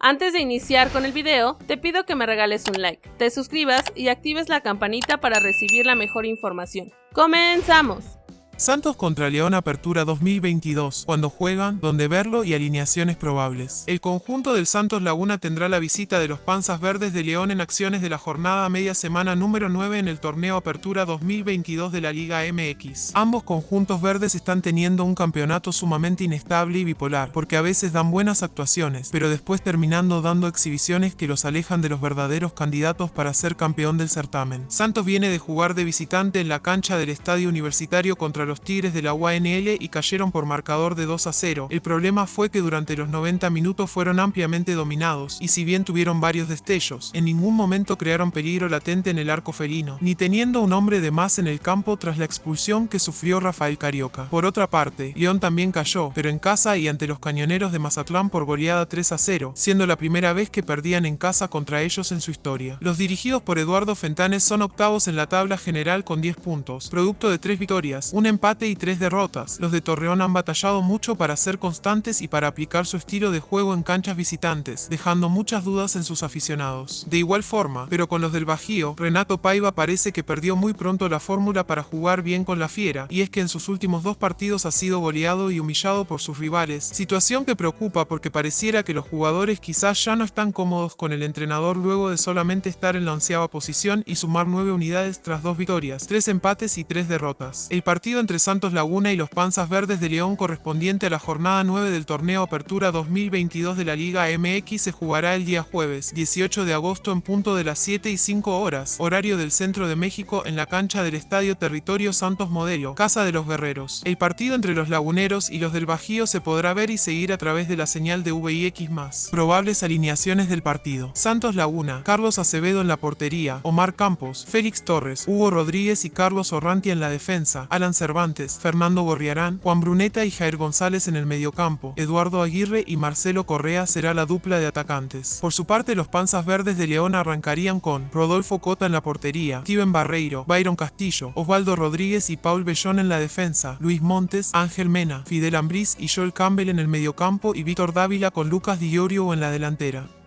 Antes de iniciar con el video, te pido que me regales un like, te suscribas y actives la campanita para recibir la mejor información. ¡Comenzamos! Santos contra León Apertura 2022, cuando juegan, donde verlo y alineaciones probables. El conjunto del Santos Laguna tendrá la visita de los Panzas Verdes de León en acciones de la jornada media semana número 9 en el torneo Apertura 2022 de la Liga MX. Ambos conjuntos verdes están teniendo un campeonato sumamente inestable y bipolar, porque a veces dan buenas actuaciones, pero después terminando dando exhibiciones que los alejan de los verdaderos candidatos para ser campeón del certamen. Santos viene de jugar de visitante en la cancha del Estadio Universitario contra los Tigres de la UANL y cayeron por marcador de 2 a 0. El problema fue que durante los 90 minutos fueron ampliamente dominados, y si bien tuvieron varios destellos, en ningún momento crearon peligro latente en el arco felino, ni teniendo un hombre de más en el campo tras la expulsión que sufrió Rafael Carioca. Por otra parte, León también cayó, pero en casa y ante los cañoneros de Mazatlán por goleada 3 a 0, siendo la primera vez que perdían en casa contra ellos en su historia. Los dirigidos por Eduardo Fentanes son octavos en la tabla general con 10 puntos, producto de 3 victorias, un y tres derrotas. Los de Torreón han batallado mucho para ser constantes y para aplicar su estilo de juego en canchas visitantes, dejando muchas dudas en sus aficionados. De igual forma, pero con los del Bajío, Renato Paiva parece que perdió muy pronto la fórmula para jugar bien con la Fiera, y es que en sus últimos dos partidos ha sido goleado y humillado por sus rivales, situación que preocupa porque pareciera que los jugadores quizás ya no están cómodos con el entrenador luego de solamente estar en la onceava posición y sumar nueve unidades tras dos victorias, tres empates y tres derrotas. El partido entre Santos Laguna y los Panzas Verdes de León correspondiente a la jornada 9 del torneo Apertura 2022 de la Liga MX se jugará el día jueves 18 de agosto en punto de las 7 y 5 horas, horario del centro de México en la cancha del Estadio Territorio Santos Modelo, Casa de los Guerreros. El partido entre los laguneros y los del Bajío se podrá ver y seguir a través de la señal de VIX+. Probables alineaciones del partido. Santos Laguna, Carlos Acevedo en la portería, Omar Campos, Félix Torres, Hugo Rodríguez y Carlos Orranti en la defensa, Alan Cervantes, Fernando Gorriarán, Juan Bruneta y Jair González en el mediocampo, Eduardo Aguirre y Marcelo Correa será la dupla de atacantes. Por su parte, los Panzas Verdes de León arrancarían con Rodolfo Cota en la portería, Steven Barreiro, Byron Castillo, Osvaldo Rodríguez y Paul Bellón en la defensa, Luis Montes, Ángel Mena, Fidel Ambriz y Joel Campbell en el mediocampo y Víctor Dávila con Lucas Di en la delantera.